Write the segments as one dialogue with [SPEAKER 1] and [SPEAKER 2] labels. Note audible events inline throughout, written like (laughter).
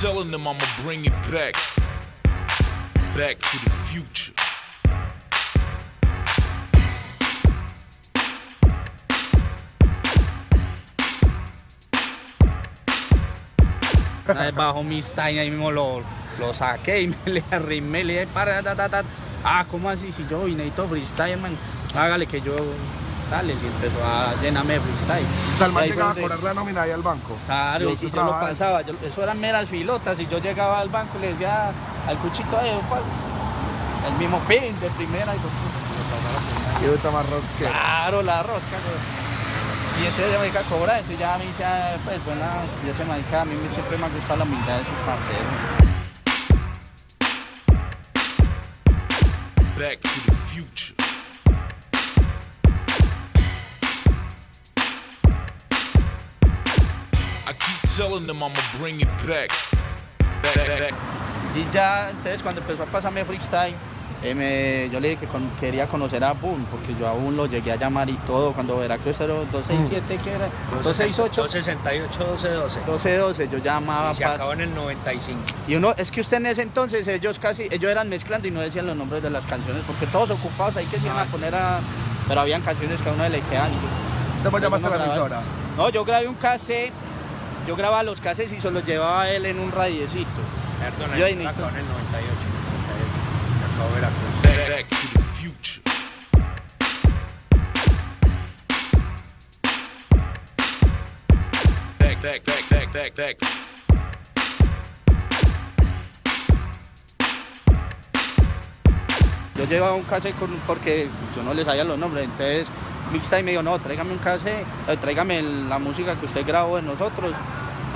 [SPEAKER 1] telling them I'ma bring it back. Back to the future.
[SPEAKER 2] Bajo mi style ahí mismo lo, lo saqué y (laughs) me le arrimé, le dije, para, ta, ta, ta. Ah, ¿cómo así? Si yo necesito freestyle, man, hágale que yo, si empezó a llenarme de freestyle. Y fue
[SPEAKER 3] llegaba a cobrar la nómina ahí al banco.
[SPEAKER 2] Claro,
[SPEAKER 3] Yo
[SPEAKER 2] y yo lo pasaba, yo- eso eran meras filotas, y yo llegaba al banco y le decía al cuchito "Opa", el mismo pin de primera, y yo,
[SPEAKER 3] Y ahorita más rosquero.
[SPEAKER 2] claro, la rosca. Y entonces ya me dedica a cobrar, entonces ya me dice, ah, pues bueno, ya se marica, a mí me- siempre me ha gustado la humildad de sus parceros.
[SPEAKER 1] Back to the telling them I'ma bring it back. Back, back, back.
[SPEAKER 2] Y ya, entonces cuando empezó a pasarme freestyle, eh, me- yo le dije que con- quería conocer a Boom, porque yo a Boom lo llegué a llamar y todo, cuando Veracruz era 267, ¿qué era? 268,
[SPEAKER 4] 268, 1212.
[SPEAKER 2] 1212, yo llamaba
[SPEAKER 4] Y se acabó en el 95.
[SPEAKER 2] Y uno, es que usted en ese entonces, ellos casi, ellos eran mezclando y no decían los nombres de las canciones, porque todos ocupados ahí que se iban a poner a... Pero habían canciones que a uno le y yo...
[SPEAKER 3] Después llamaste a la emisora.
[SPEAKER 2] No, yo grabé un cassette, yo grababa los cassettes y se los llevaba él en un radiecito.
[SPEAKER 4] Perdón,
[SPEAKER 2] Yo
[SPEAKER 4] en el 98. 98. Se acabó Veracruz.
[SPEAKER 1] Back, back. Back, back.
[SPEAKER 2] Yo llevaba un cassette con- porque yo no les sabía los nombres, entonces Mixtape me dijo, no, tráigame un cassette, eh, tráigame la música que usted grabó de nosotros.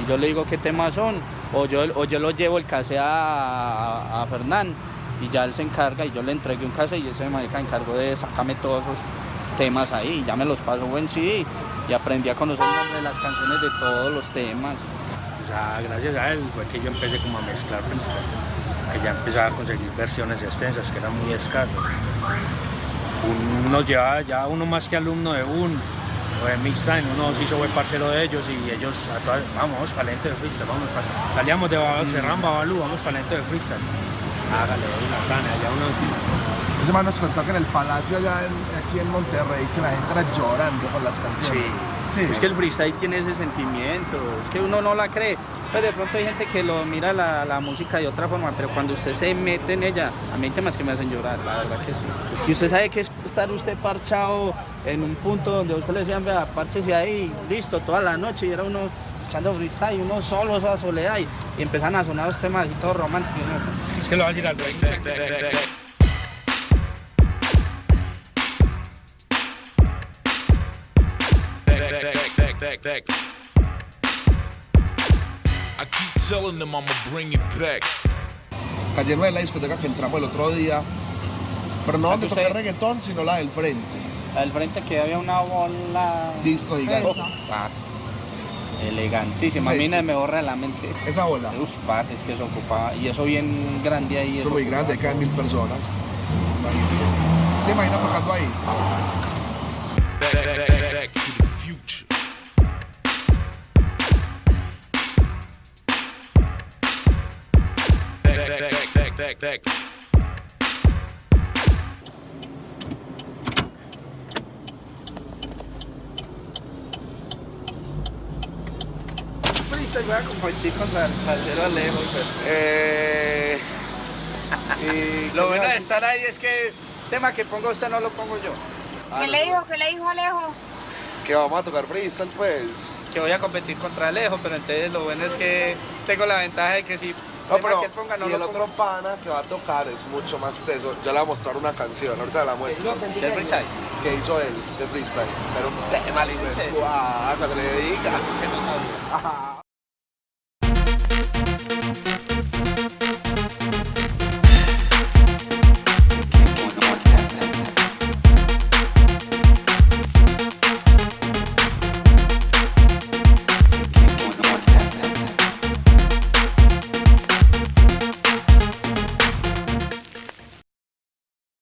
[SPEAKER 2] Y yo le digo qué temas son, o yo, o yo lo llevo el cassette a, a, Fernán y ya él se encarga y yo le entregué un cassette y ese marica encargó de sacarme todos esos temas ahí, ya me los pasó en sí y aprendí a conocer nombre de las canciones de todos los temas.
[SPEAKER 4] O gracias a él fue que yo empecé como a mezclar freestyle. Que ya empezaba a conseguir versiones extensas, que eran muy escasas. Uno llevaba ya uno más que alumno de un o de Mixtime, uno se hizo buen parcero de ellos y ellos a todas, vamos para lento de freestyle, vamos para, salíamos de Baba- Serrán, Babalú, vamos para lento de freestyle. Hágale, la gana, ya uno
[SPEAKER 3] Ese man nos contó que en el palacio allá en- aquí en Monterrey que la gente era llorando con las canciones. Sí.
[SPEAKER 2] Es que el freestyle tiene ese sentimiento, es que uno no la cree. Pues de pronto hay gente que lo mira la, la música de otra forma, pero cuando usted se mete en ella, a mí hay temas que me hacen llorar, la verdad que sí. Y usted sabe que es estar usted parchado en un punto donde usted le decían, vea, párchese ahí, listo, toda la noche, y era uno echando freestyle, uno solo, esa soledad, y, y empiezan a sonar los temas y todo romántico.
[SPEAKER 4] Es que lo va a
[SPEAKER 1] back, back. I keep telling them I'ma bring it back.
[SPEAKER 3] Cayendo de la discoteca que entramos el otro día. Pero no donde
[SPEAKER 2] Usted-
[SPEAKER 3] toca reggaetón, sino la del frente.
[SPEAKER 2] Al frente que había una bola...
[SPEAKER 3] Disco gigante.
[SPEAKER 2] Ah, elegantísima,
[SPEAKER 3] Sí.
[SPEAKER 2] a mí me borra de la mente.
[SPEAKER 3] Esa bola.
[SPEAKER 2] Uf, parce, es que eso ocupaba, y eso bien grande ahí.
[SPEAKER 3] Es
[SPEAKER 2] eso
[SPEAKER 3] muy grande, caen mil personas. ¿Se imagina tocando ahí?
[SPEAKER 1] Back, back, back,
[SPEAKER 2] Voy a competir contra el parcero Alejo. pero-
[SPEAKER 3] Eh. y (laughs)
[SPEAKER 2] Lo bueno de estar ahí es que tema que ponga usted no lo pongo yo.
[SPEAKER 5] ¿Qué le dijo? ¿Qué le dijo Alejo?
[SPEAKER 3] Que vamos a tocar freestyle, pues.
[SPEAKER 2] Que voy a competir contra Alejo, pero entonces lo bueno es que tengo la ventaja de que si
[SPEAKER 3] No, pero
[SPEAKER 2] que él ponga no
[SPEAKER 3] y
[SPEAKER 2] lo
[SPEAKER 3] el
[SPEAKER 2] pongo.
[SPEAKER 3] otro pana que va a tocar es mucho más teso. Yo le voy a mostrar una canción, ahorita la muestro.
[SPEAKER 2] Del freestyle.
[SPEAKER 3] Que hizo él de freestyle. Pero un tema lindo.
[SPEAKER 2] ¿En serio?
[SPEAKER 3] Ah, cuando le dedica.
[SPEAKER 2] Que no sabía.
[SPEAKER 3] Ajá.